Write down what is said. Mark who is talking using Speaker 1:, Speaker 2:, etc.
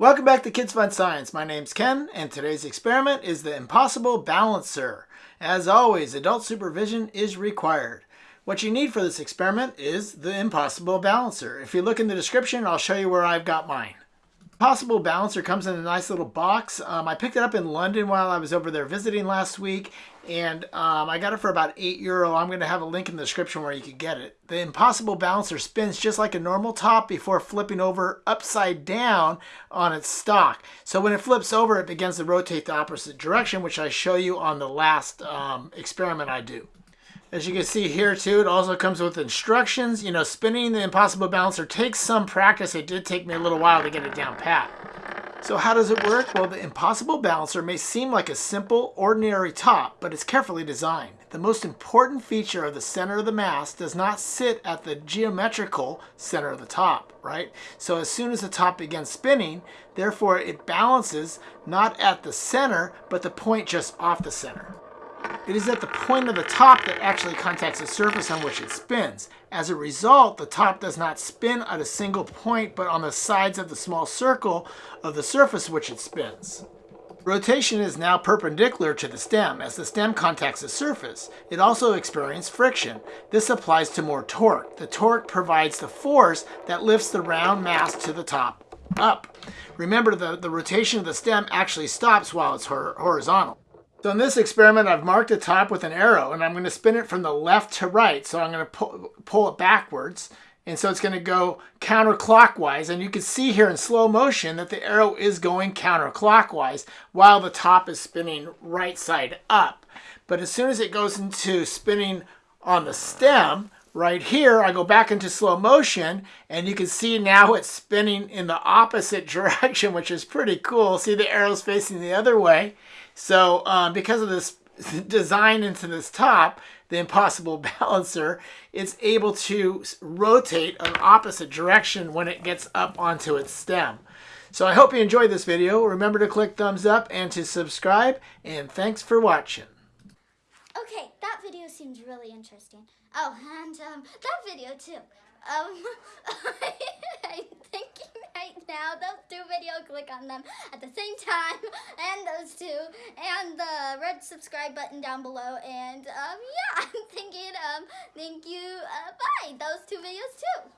Speaker 1: Welcome back to Kids Fun Science. My name's Ken, and today's experiment is the Impossible Balancer. As always, adult supervision is required. What you need for this experiment is the Impossible Balancer. If you look in the description, I'll show you where I've got mine. Impossible Balancer comes in a nice little box. Um, I picked it up in London while I was over there visiting last week, and um, I got it for about 8 euro. I'm going to have a link in the description where you can get it. The Impossible Balancer spins just like a normal top before flipping over upside down on its stock. So when it flips over, it begins to rotate the opposite direction, which I show you on the last um, experiment I do. As you can see here too, it also comes with instructions. You know, spinning the Impossible Balancer takes some practice. It did take me a little while to get it down pat. So how does it work? Well, the Impossible Balancer may seem like a simple, ordinary top, but it's carefully designed. The most important feature of the center of the mass does not sit at the geometrical center of the top, right? So as soon as the top begins spinning, therefore it balances not at the center, but the point just off the center. It is at the point of the top that actually contacts the surface on which it spins. As a result, the top does not spin at a single point, but on the sides of the small circle of the surface which it spins. Rotation is now perpendicular to the stem as the stem contacts the surface. It also experiences friction. This applies to more torque. The torque provides the force that lifts the round mass to the top up. Remember, the, the rotation of the stem actually stops while it's horizontal. So in this experiment, I've marked the top with an arrow and I'm going to spin it from the left to right. So I'm going to pull, pull it backwards. And so it's going to go counterclockwise. And you can see here in slow motion that the arrow is going counterclockwise while the top is spinning right side up. But as soon as it goes into spinning on the stem, right here, I go back into slow motion and you can see now it's spinning in the opposite direction, which is pretty cool. See the arrows facing the other way. So um, because of this design into this top, the impossible balancer, it's able to rotate an opposite direction when it gets up onto its stem. So I hope you enjoyed this video. Remember to click thumbs up and to subscribe, and thanks for watching.
Speaker 2: Okay, that video seems really interesting. Oh, and um, that video too. Um, thinking right now, those two videos, click on them at the same time, and those two, and the red subscribe button down below, and um, yeah, I'm thinking, um, thank you, uh, bye, those two videos too.